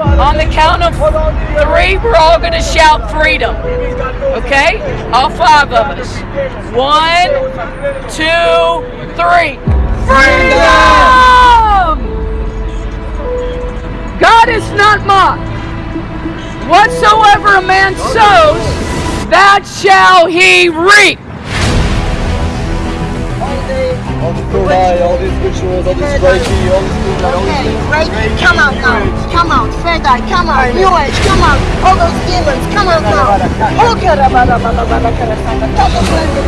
On the count of three, we're all going to shout freedom. Okay? All five of us. One, two, three. Freedom! God is not mocked. Whatsoever a man sows, that shall he reap. All the third eye, all these rituals, all this Reiki, all this things, all Okay, these Reiki, come out now. Come out. Third eye, come out. New age, come out. All those demons, come out now. Karabara, baba, baba, karasanga. Double blended.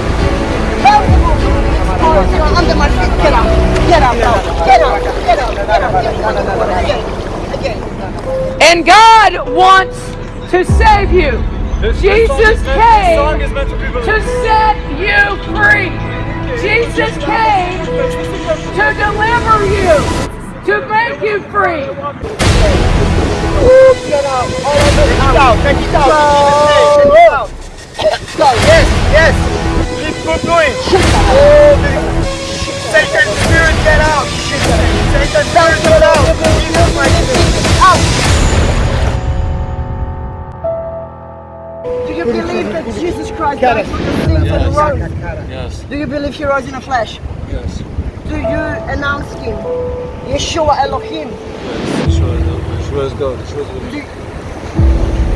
Oh, you're under my feet. Get out. Get out now. Get out. Get out. Get out. Get out. Again. Again. And God wants to save you. Jesus came to set you free. Jesus came to deliver you, to make you free. Yes, yes. Keep good going. Oh, Satan spirit, get out. Satan spirit, get out. That Jesus Christ died for your sins and rose? Yes, Do you believe he rose in the flesh? yes. Do you announce him? Yeshua Elohim. Sure, sure is God. Sure is Do,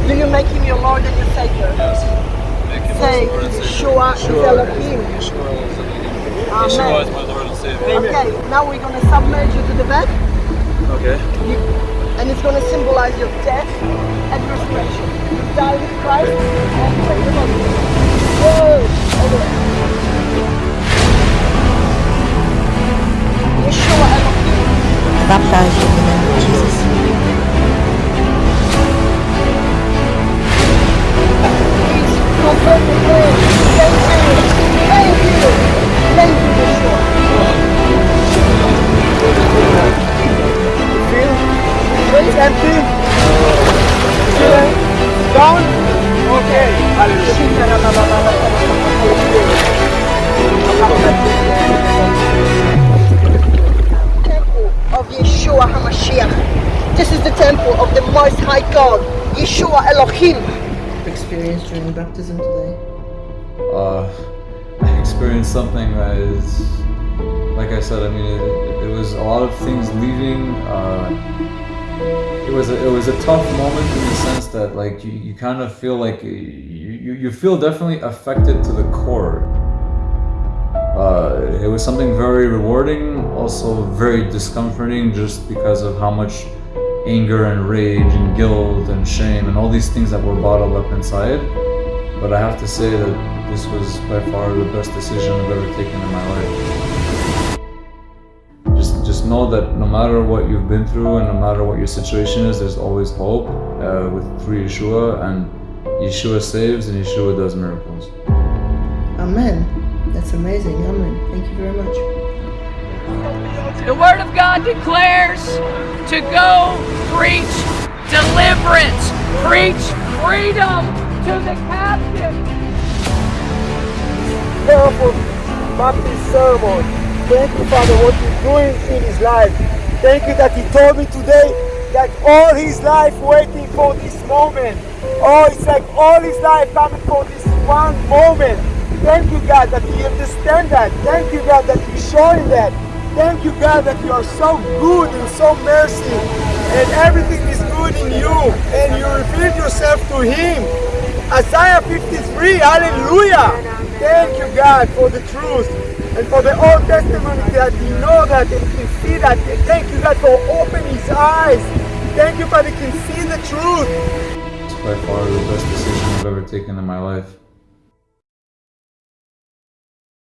do you make him your Lord and your Savior? Make him Say, Lord and Savior. Yeshua is Elohim. Yeshua is Elohim. Yeshua Amen. is my Lord and Savior. Okay, now we're going to submerge you to the bed, Okay. you, and it's going to symbolize your death and resurrection. You die with Christ Baptize Yeshua HaMashiach. This is the temple of the Most High God, Yeshua Elohim. Experience during baptism today. uh, I experienced something that is, like I said, I mean, it, it was a lot of things leaving. Uh, it was a, it was a tough moment in the sense that like you, you kind of feel like you, you, you feel definitely affected to the core. It was something very rewarding, also very discomforting, just because of how much anger and rage and guilt and shame and all these things that were bottled up inside. But I have to say that this was by far the best decision I've ever taken in my life. Just, just know that no matter what you've been through and no matter what your situation is, there's always hope uh, with through Yeshua, and Yeshua saves and Yeshua does miracles. Amen. That's amazing. Amen. Thank you very much. The Word of God declares to go preach deliverance, preach freedom to the captive. powerful baptism sermon. Thank you, Father, what you're doing in his life. Thank you that he told me today that all his life waiting for this moment. Oh, it's like all his life coming for this one moment. Thank you, God, that he understand that. Thank you, God, that you showing that. Thank you, God, that you are so good and so mercy. And everything is good in you. And you reveal yourself to him. Isaiah 53, hallelujah. Thank you, God, for the truth and for the Old Testament that he know that and can see that. Thank you, God, for opening his eyes. Thank you, God, he can see the truth. It's by far the best decision I've ever taken in my life.